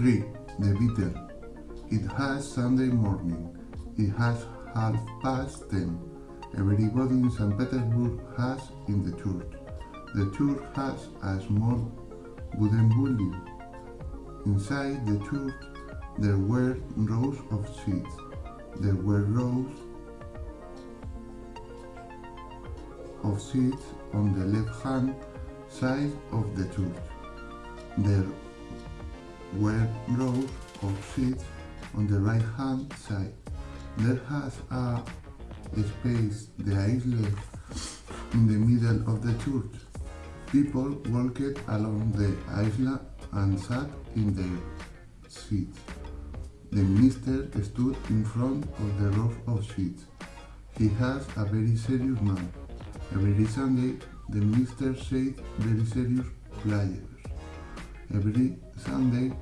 3. The Beetle. It has Sunday morning. It has half past ten. Everybody in St. Petersburg has in the church. The church has a small wooden building. Inside the church there were rows of seats. There were rows of seats on the left-hand side of the church. There were rows of seats on the right-hand side. There has a space, the islet, in the middle of the church. People walked along the island and sat in their seats. The minister stood in front of the row of seats. He has a very serious man. Every Sunday, the minister said very serious prayers. Every Sunday,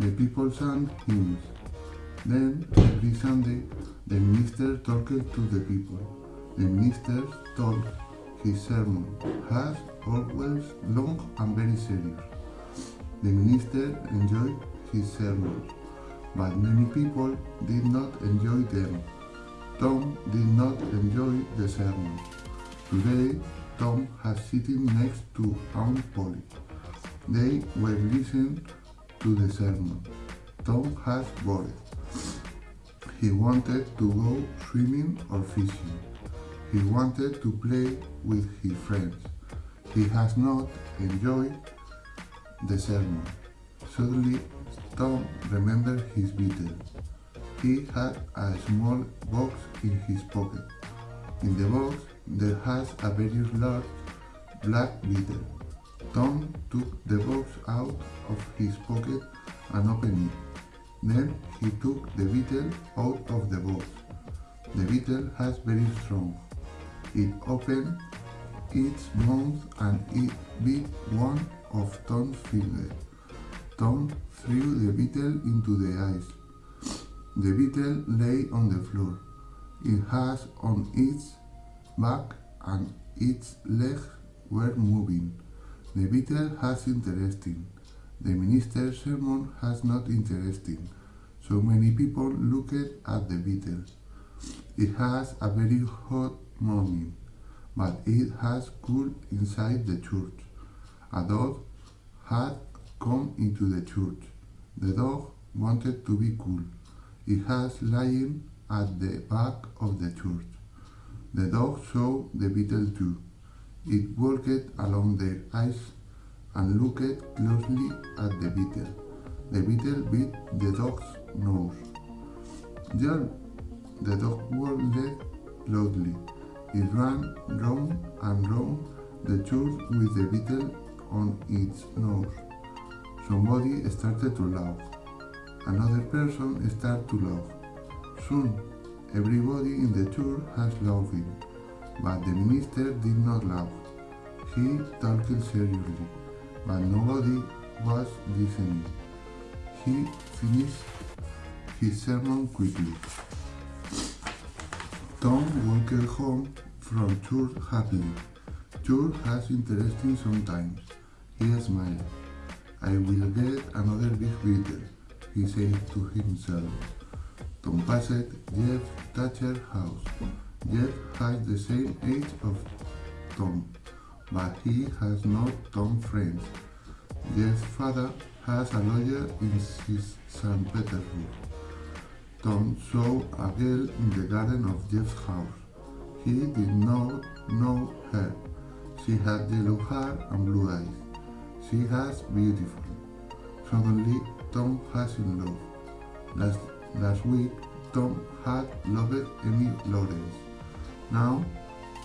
the people sang hymns. Then, every Sunday, the minister talked to the people. The minister told his sermon has always long and very serious. The minister enjoyed his sermons, but many people did not enjoy them. Tom did not enjoy the sermon. Today, Tom has sitting next to Aunt Polly. They were listening to the sermon. Tom has bored. He wanted to go swimming or fishing. He wanted to play with his friends. He has not enjoyed the sermon. Suddenly, Tom remembered his beetle. He had a small box in his pocket. In the box, there has a very large black beetle. Tom took the box out of his pocket and opened it. Then he took the beetle out of the box. The beetle has very strong. It opened its mouth and it bit one of Tom's fingers. Tom threw the beetle into the ice. The beetle lay on the floor. It has on its back and its legs were moving. The beetle has interesting. The minister's sermon has not interesting. So many people looked at the beetle. It has a very hot morning, but it has cool inside the church. A dog had come into the church. The dog wanted to be cool. It has lying at the back of the church. The dog saw the beetle too. It walked along the ice and looked closely at the beetle. The beetle bit the dog's nose. There, the dog walked loudly. It ran round and round the church with the beetle on its nose. Somebody started to laugh. Another person started to laugh. Soon, everybody in the church has laughing, but the minister did not laugh. He talked seriously, but nobody was listening. He finished his sermon quickly. Tom walked home from church happily. Church has interesting sometimes. He smiled. I will get another big beetle, he said to himself. Tom passed Jeff Thatcher's house. Jeff has the same age of Tom, but he has not Tom friends. Jeff's father has a lawyer in St. Petersburg. Tom saw a girl in the garden of Jeff's house. He did not know her. She had yellow hair and blue eyes. She has beautiful. Suddenly, Tom has in love. Last, last week, Tom had loved Emmy Lawrence. Now,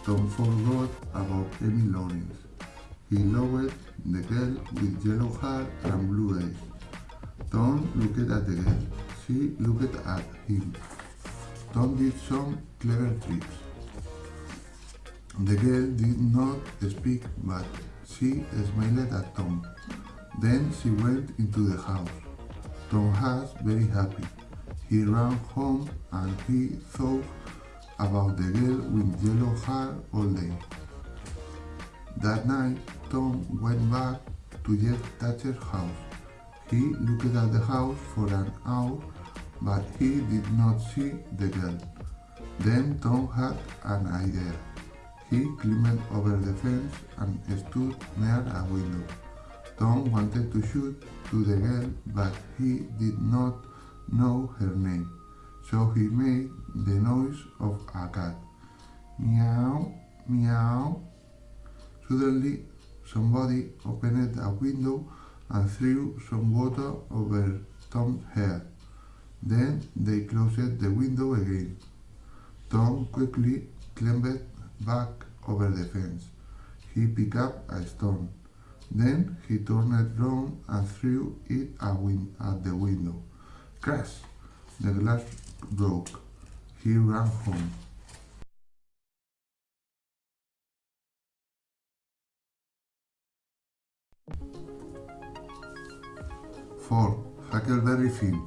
Tom forgot about Emmy Lawrence. He loved the girl with yellow hair and blue eyes. Tom looked at the girl. She looked at him. Tom did some clever tricks. The girl did not speak, but she smiled at Tom. Then she went into the house. Tom was very happy. He ran home and he thought about the girl with yellow hair all day. That night, Tom went back to Jeff Thatcher's house. He looked at the house for an hour, but he did not see the girl. Then Tom had an idea. He climbed over the fence and stood near a window. Tom wanted to shoot to the girl, but he did not know her name, so he made the noise of a cat. Meow, meow. Suddenly, somebody opened a window and threw some water over Tom's head. Then they closed the window again. Tom quickly climbed back over the fence. He picked up a stone. Then he turned it round and threw it at the window. Crash! The glass broke. He ran home. Four. Huckleberry Finn.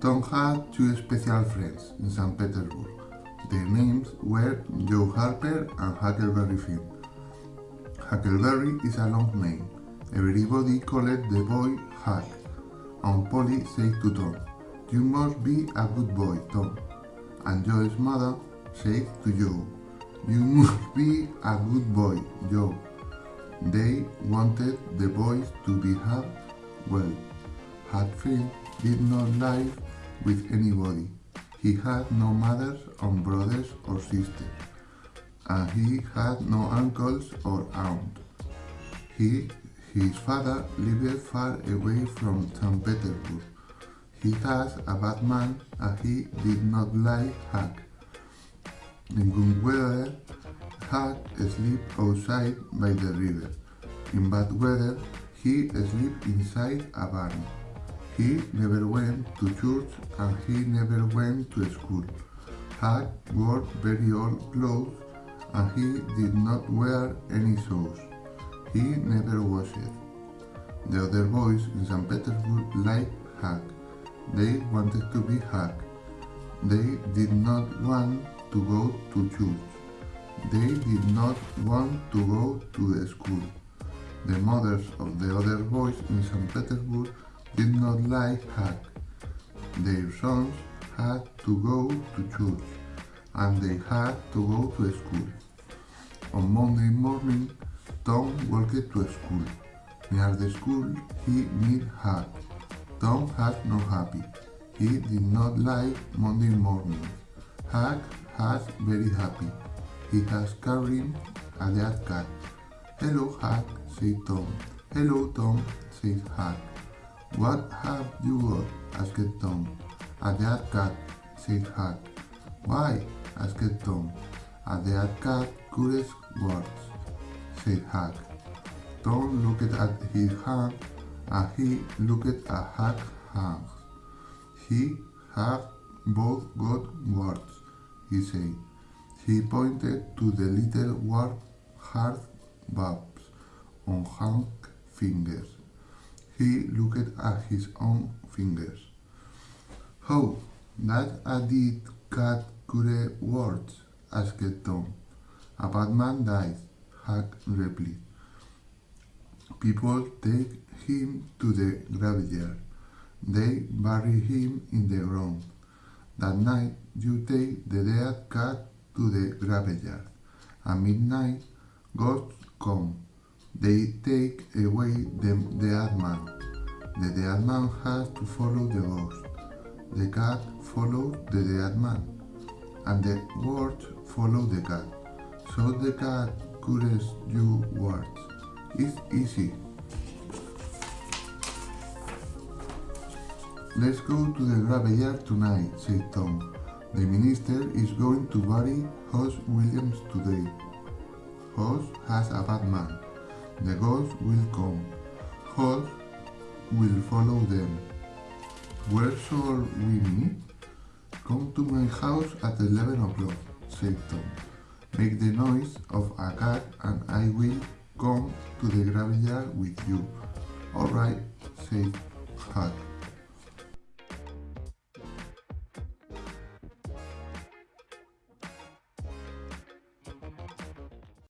Tom had two special friends in St. Petersburg. Their names were Joe Harper and Huckleberry Finn. Huckleberry is a long name. Everybody called the boy Huck, Aunt Polly said to Tom, You must be a good boy, Tom. And Joe's mother said to Joe, You must be a good boy, Joe. They wanted the boys to behave well. Finn did not live with anybody. He had no mothers or brothers or sisters, and he had no uncles or aunts. He, his father lived far away from St. Petersburg. He was a bad man and he did not like Huck. In good weather, Huck slept outside by the river. In bad weather, he slept inside a barn. He never went to church and he never went to school. Huck wore very old clothes and he did not wear any shoes. He never washed. The other boys in St. Petersburg liked Huck. They wanted to be Huck. They did not want to go to church. They did not want to go to the school. The mothers of the other boys in St. Petersburg did not like Huck. Their sons had to go to church and they had to go to school. On Monday morning, Tom walked to school. Near the school, he met Huck. Tom had no happy. He did not like Monday morning. Huck was very happy. He has carried a dead cat. Hello, Huck, said Tom. Hello, Tom, said Huck. What have you got? asked Tom. A dead cat, said Huck. Why? asked Tom. A dead cat cures words, said Huck. Tom looked at his hand and he looked at Huck's hands. He have both got words, he said. He pointed to the little warm hard bumps on Huck's fingers. He looked at his own fingers. How? That a dead cat cure words? asked Tom. A bad man dies, Huck replied. People take him to the graveyard. They bury him in the ground. That night you take the dead cat to the graveyard. At midnight, ghosts come. They take away the dead man. The dead man has to follow the ghost. The cat follows the dead man. And the words follow the cat. So the cat cures you words. It's easy. Let's go to the graveyard tonight, said Tom. The minister is going to bury Hoss Williams today. Hoss has a bad man. The ghost will come. Hoss will follow them. Where shall we meet? Come to my house at 11 o'clock, said Tom. Make the noise of a cat and I will come to the graveyard with you. All right, said Huck.